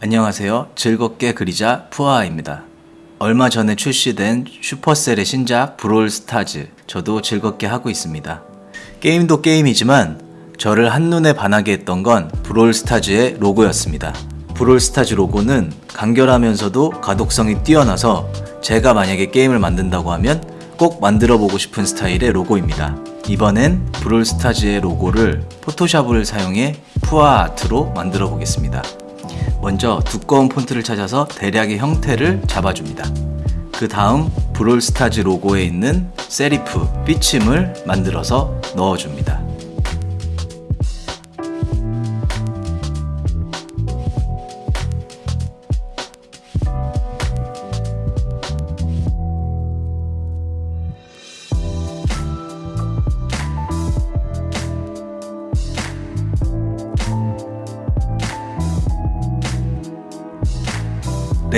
안녕하세요. 즐겁게 그리자 푸아입니다. 얼마 전에 출시된 슈퍼셀의 신작 브롤 스타즈 저도 즐겁게 하고 있습니다. 게임도 게임이지만 저를 한눈에 반하게 했던 건 브롤 스타즈의 로고였습니다. 브롤 스타즈 로고는 간결하면서도 가독성이 뛰어나서 제가 만약에 게임을 만든다고 하면 꼭 만들어 보고 싶은 스타일의 로고입니다. 이번엔 브롤 스타즈의 로고를 포토샵을 사용해 푸아 아트로 만들어 보겠습니다. 먼저 두꺼운 폰트를 찾아서 대략의 형태를 잡아줍니다. 그 다음 브롤스타즈 로고에 있는 세리프, 삐침을 만들어서 넣어줍니다.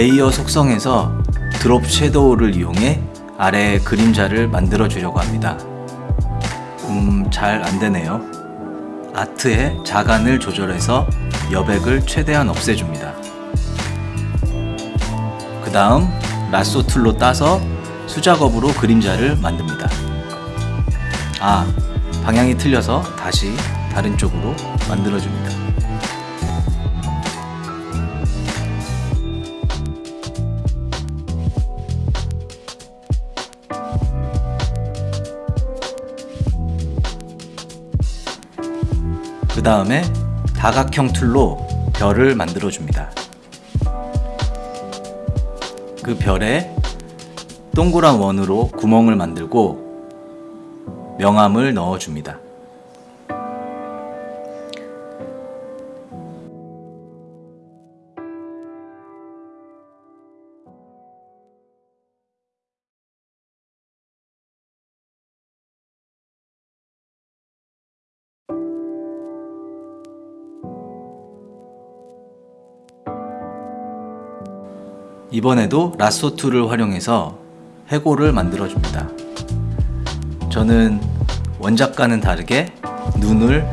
Layer 속성에서 drop shadow를 이용해 아래에 그림자를 만들어 주려고 합니다. 음, 잘 안되네요. 아트의 자간을 조절해서 여백을 최대한 없애줍니다. 그 다음 lasso tool로 따서 수작업으로 그림자를 만듭니다. 아, 방향이 틀려서 다시 다른 쪽으로 만들어줍니다. 그 다음에 다각형 tool로 별을 만들어 줍니다. 그 별에 동그란 원으로 구멍을 만들고 명암을 넣어 줍니다. 이번에도 라쏘2를 활용해서 해골을 만들어줍니다. 저는 원작과는 다르게 눈을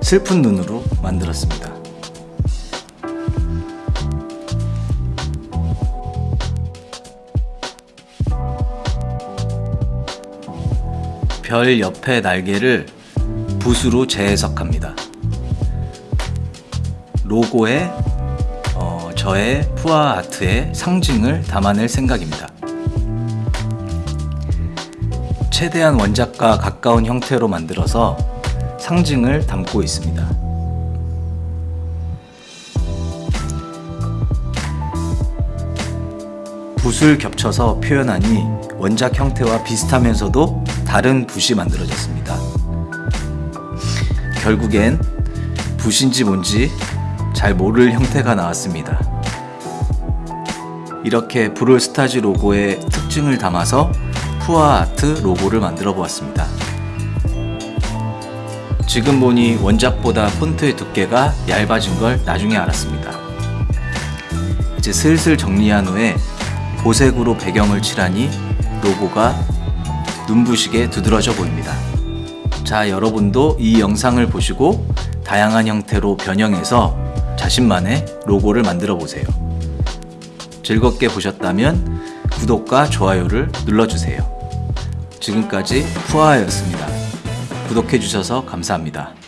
슬픈 눈으로 만들었습니다. 별 옆에 날개를 붓으로 재해석합니다. 로고에 저의 푸아 아트의 상징을 담아낼 생각입니다. 최대한 원작과 가까운 형태로 만들어서 상징을 담고 있습니다. 붓을 겹쳐서 표현하니 원작 형태와 비슷하면서도 다른 붓이 만들어졌습니다. 결국엔 붓인지 뭔지 잘 모를 형태가 나왔습니다. 이렇게 브롤스타즈 로고의 특징을 담아서 푸아 아트 로고를 만들어 보았습니다. 지금 보니 원작보다 폰트의 두께가 얇아진 걸 나중에 알았습니다. 이제 슬슬 정리한 후에 보색으로 배경을 칠하니 로고가 눈부시게 두드러져 보입니다. 자 여러분도 이 영상을 보시고 다양한 형태로 변형해서 자신만의 로고를 만들어 보세요. 즐겁게 보셨다면 구독과 좋아요를 눌러주세요. 지금까지 푸아였습니다. 구독해주셔서 감사합니다.